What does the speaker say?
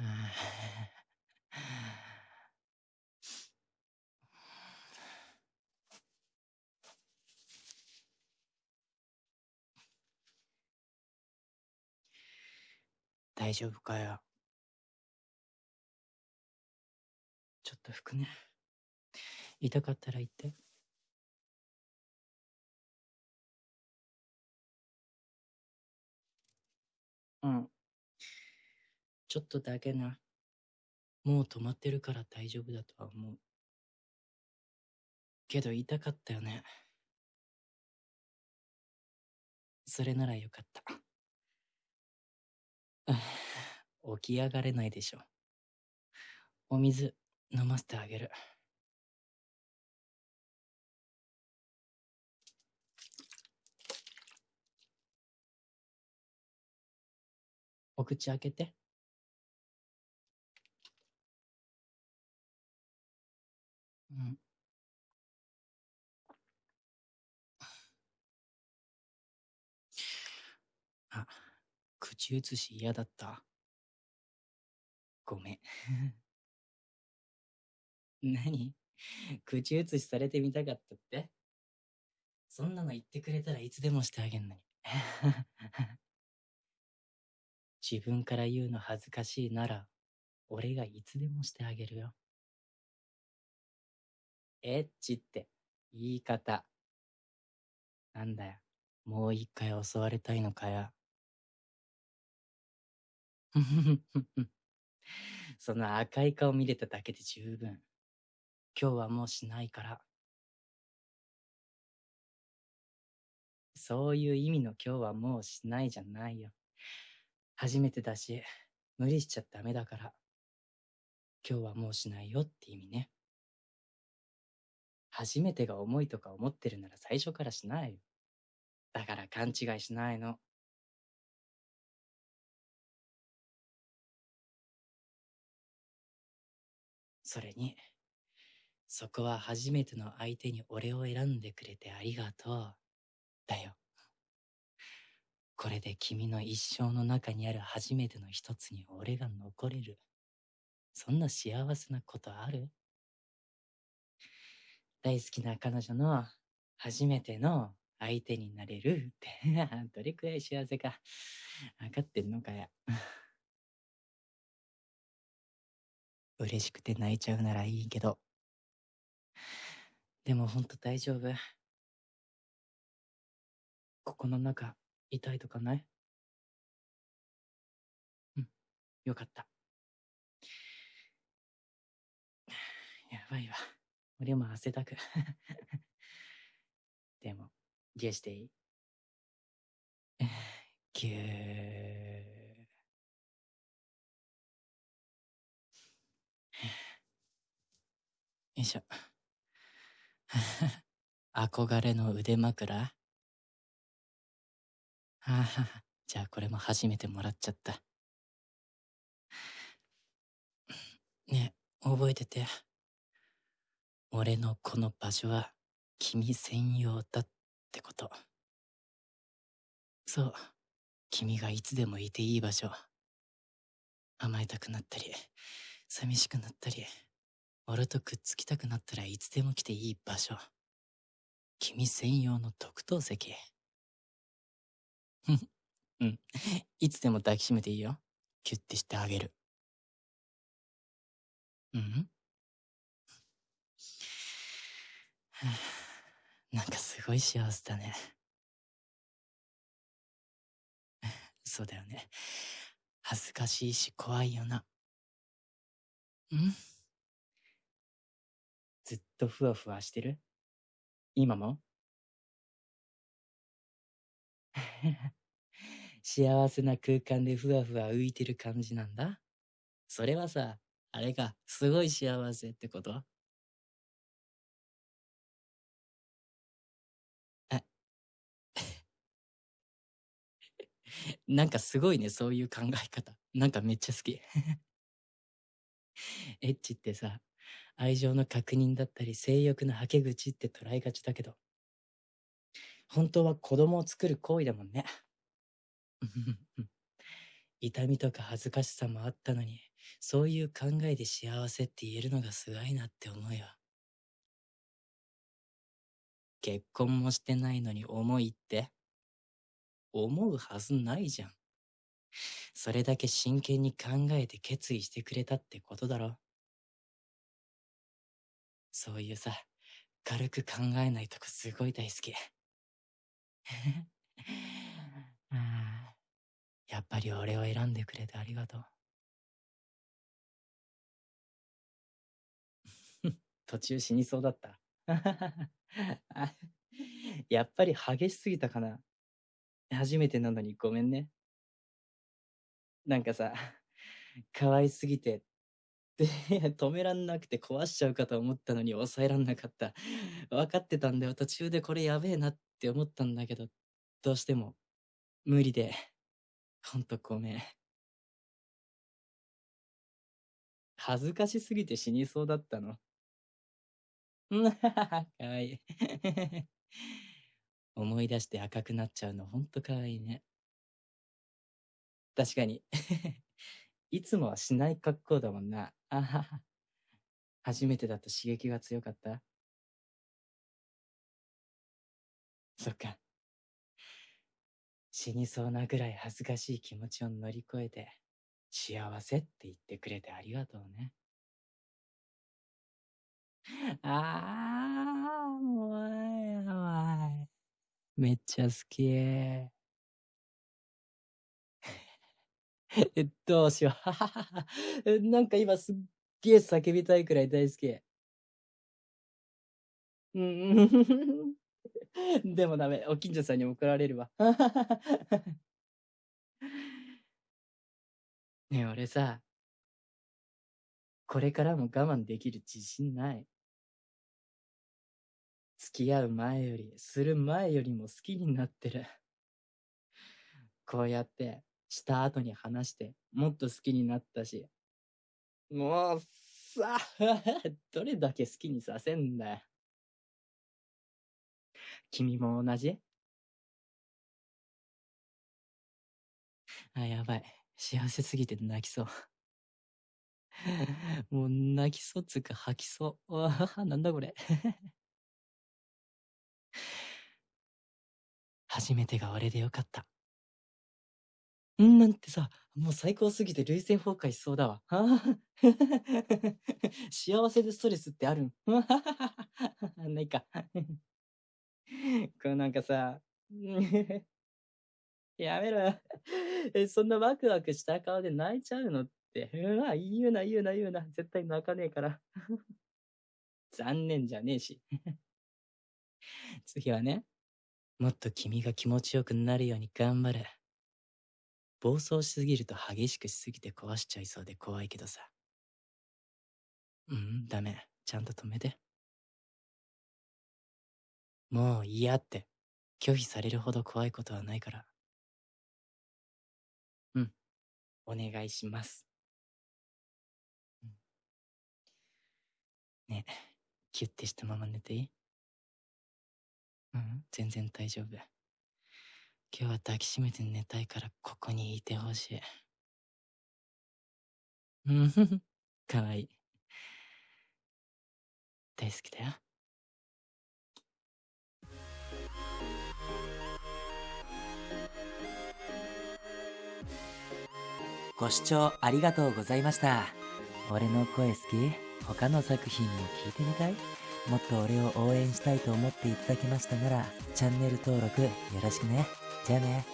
大丈夫かよ。ちょっと拭くね。痛かったら言って。うん。ちょっとだけな。もう止まってるから大丈夫だとは思う。けど痛かったよね。それならよかった。起き上がれないでしょ。お水飲ませてあげる。お口開けて。うん。あ、口移し嫌だった。ごめん。何？口移しされてみたかったって？そんなの言ってくれたらいつでもしてあげんのに。自分から言うの恥ずかしいなら、俺がいつでもしてあげるよ。エッチって言い方。なんだよ。もう一回襲われたいのかよ。その赤い顔見れただけで十分。今日はもうしないから。そういう意味の今日はもうしないじゃないよ。初めてだし、無理しちゃダメだから。今日はもうしないよって意味ね。初めてが重いとか思ってるなら最初からしないよ。だから勘違いしないの。それに、そこは初めての相手に俺を選んでくれてありがとう。だよ。これで君の一生の中にある初めての一つに俺が残れる。そんな幸せなことある大好きな彼女の初めての相手になれるって どれくらい幸せか分かってんのかや。嬉しくて泣いちゃうならいいけど。でもほんと大丈夫。ここの中、痛いとかない？うん、よかった。やばいわ。俺も汗だく。でも、ゲーしていい ぎゅー。いしょ。憧れの腕枕？はあ、じゃあこれも初めてもらっちゃった。ねえ、覚えてて。俺のこの場所は君専用だってこと。そう、君がいつでもいていい場所。甘えたくなったり、寂しくなったり、俺とくっつきたくなったらいつでも来ていい場所。君専用の特等席。うん。いつでも抱きしめていいよ。キュッてしてあげる。うん？なんかすごい幸せだね。そうだよね。恥ずかしいし怖いよな。ん？ずっとふわふわしてる？今も？幸せな空間でふわふわ浮いてる感じなんだ。それはさ、あれがすごい幸せってこと？あ なんかすごいね、そういう考え方。なんかめっちゃ好き。エッチってさ、愛情の確認だったり性欲のはけ口って捉えがちだけど、本当は子供を作る行為だもんね。痛みとか恥ずかしさもあったのに、そういう考えで幸せって言えるのがすごいなって思うよ。結婚もしてないのに重いって思うはずないじゃん。それだけ真剣に考えて決意してくれたってことだろ。そういうさ、軽く考えないとこすごい大好き。やっぱり俺を選んでくれてありがとう。途中死にそうだった。やっぱり激しすぎたかな。初めてなのにごめんね。なんかさ、可愛すぎて、で、止めらんなくて壊しちゃうかと思ったのに抑えらんなかった。分かってたんだよ。途中でこれやべえなって思ったんだけど、どうしても無理で、ほんとごめん。恥ずかしすぎて死にそうだったの。かわいい。思い出して赤くなっちゃうのほんとかわいいね。確かに。いつもはしない格好だもんな。あはは。初めてだと刺激が強かった？そっか。死にそうなぐらい恥ずかしい気持ちを乗り越えて、幸せって言ってくれてありがとうね。ああ、もう、やばい。めっちゃ好き。え、どうしよう。なんか今すっげえ叫びたいくらい大好き。うん。でもダメ。お近所さんに怒られるわ。ねえ、俺さ、これからも我慢できる自信ない。付き合う前より、する前よりも好きになってる。こうやって、した後に話して、もっと好きになったし。もう、さ、どれだけ好きにさせんだよ。君も同じ？あ、やばい。幸せすぎて泣きそう。もう泣きそうつうか吐きそう。わあ、なんだこれ。初めてが俺でよかった。んなんてさ、もう最高すぎて累戦崩壊しそうだわ。幸せでストレスってあるん？ないか。これなんかさ、やめろえ、そんなワクワクした顔で泣いちゃうのって？うわ、言うな言うな言うな。絶対泣かねえから。残念じゃねえし。次はね、もっと君が気持ちよくなるように頑張る。暴走しすぎると激しくしすぎて壊しちゃいそうで怖いけどさ。うん、ダメ。ちゃんと止めて。もう嫌って拒否されるほど怖いことはないから。うん。お願いします。ねえ、キュッてしたまま寝ていい？うん、全然大丈夫。今日は抱きしめて寝たいからここにいてほしい。うんふふ、かわいい。大好きだよ。ご視聴ありがとうございました。俺の声好き？他の作品も聞いてみたい？もっと俺を応援したいと思っていただけましたなら、チャンネル登録よろしくね。じゃあね。